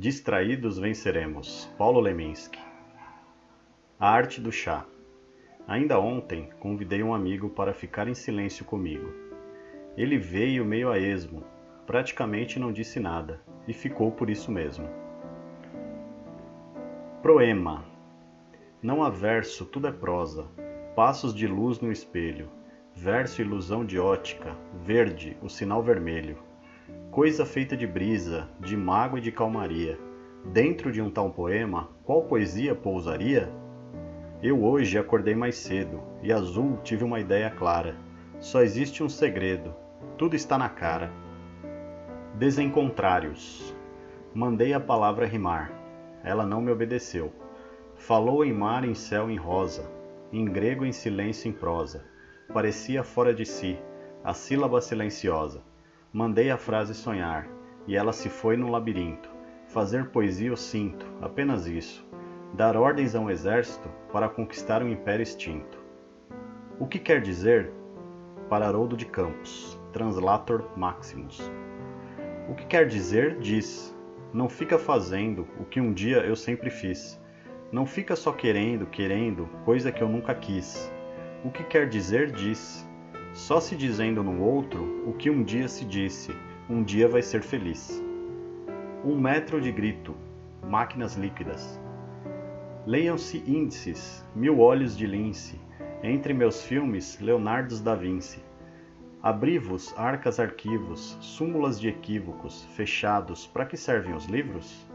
Distraídos venceremos. Paulo Leminski. A arte do chá. Ainda ontem convidei um amigo para ficar em silêncio comigo. Ele veio meio a esmo, praticamente não disse nada e ficou por isso mesmo. Proema. Não há verso, tudo é prosa. Passos de luz no espelho. Verso ilusão de ótica. Verde, o sinal vermelho. Coisa feita de brisa, de mágoa e de calmaria. Dentro de um tal poema, qual poesia pousaria? Eu hoje acordei mais cedo e azul tive uma ideia clara. Só existe um segredo, tudo está na cara. Desencontrários. Mandei a palavra rimar. Ela não me obedeceu. Falou em mar, em céu, em rosa, em grego, em silêncio, em prosa. Parecia fora de si, a sílaba silenciosa. Mandei a frase sonhar, e ela se foi no labirinto. Fazer poesia eu sinto, apenas isso dar ordens a um exército para conquistar um império extinto. O que quer dizer? Para Haroldo de Campos, Translator Maximus. O que quer dizer, diz. Não fica fazendo o que um dia eu sempre fiz. Não fica só querendo, querendo, coisa que eu nunca quis. O que quer dizer, diz. Só se dizendo no outro o que um dia se disse, um dia vai ser feliz. Um metro de grito, máquinas líquidas, Leiam-se índices, mil olhos de lince, entre meus filmes, Leonardo da Vinci. Abri-vos arcas arquivos, súmulas de equívocos, fechados, para que servem os livros?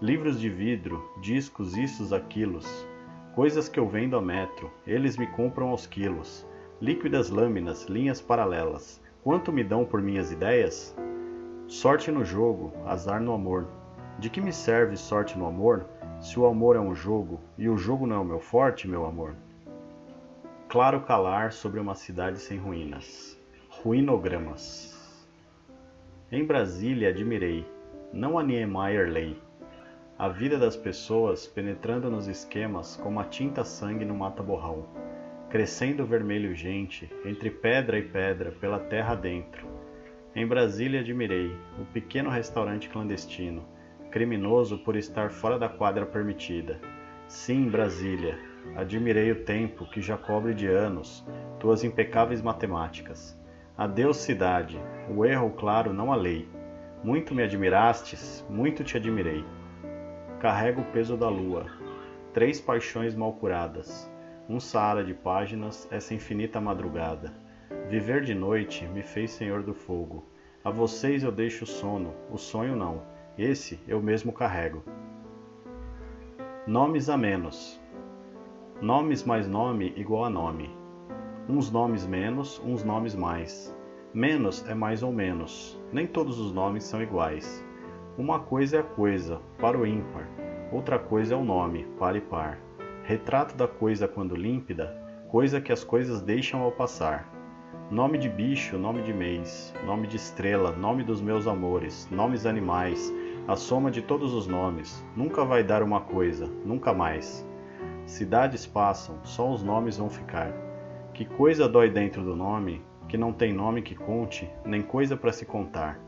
Livros de vidro, discos, issos, aquilos, coisas que eu vendo a metro, eles me compram aos quilos. Líquidas lâminas, linhas paralelas, quanto me dão por minhas ideias? Sorte no jogo, azar no amor. De que me serve sorte no amor? Se o amor é um jogo e o jogo não é o meu forte, meu amor. Claro calar sobre uma cidade sem ruínas. Ruinogramas. Em Brasília admirei, não a Niemeyer lei, a vida das pessoas penetrando nos esquemas como a tinta sangue no mata-borrão, crescendo vermelho gente, entre pedra e pedra, pela terra dentro. Em Brasília admirei o pequeno restaurante clandestino, criminoso por estar fora da quadra permitida. Sim, Brasília, admirei o tempo que já cobre de anos tuas impecáveis matemáticas. Adeus, cidade, o erro, claro, não a lei. Muito me admirastes, muito te admirei. Carrego o peso da lua, três paixões mal curadas, um saara de páginas, essa infinita madrugada. Viver de noite me fez senhor do fogo. A vocês eu deixo o sono, o sonho não esse eu mesmo carrego. Nomes a menos. Nomes mais nome igual a nome. Uns nomes menos, uns nomes mais. Menos é mais ou menos. Nem todos os nomes são iguais. Uma coisa é a coisa, para o ímpar. Outra coisa é o nome, para e par. Retrato da coisa quando límpida, coisa que as coisas deixam ao passar. Nome de bicho, nome de mês, nome de estrela, nome dos meus amores, nomes animais, a soma de todos os nomes, nunca vai dar uma coisa, nunca mais. Cidades passam, só os nomes vão ficar. Que coisa dói dentro do nome, que não tem nome que conte, nem coisa para se contar.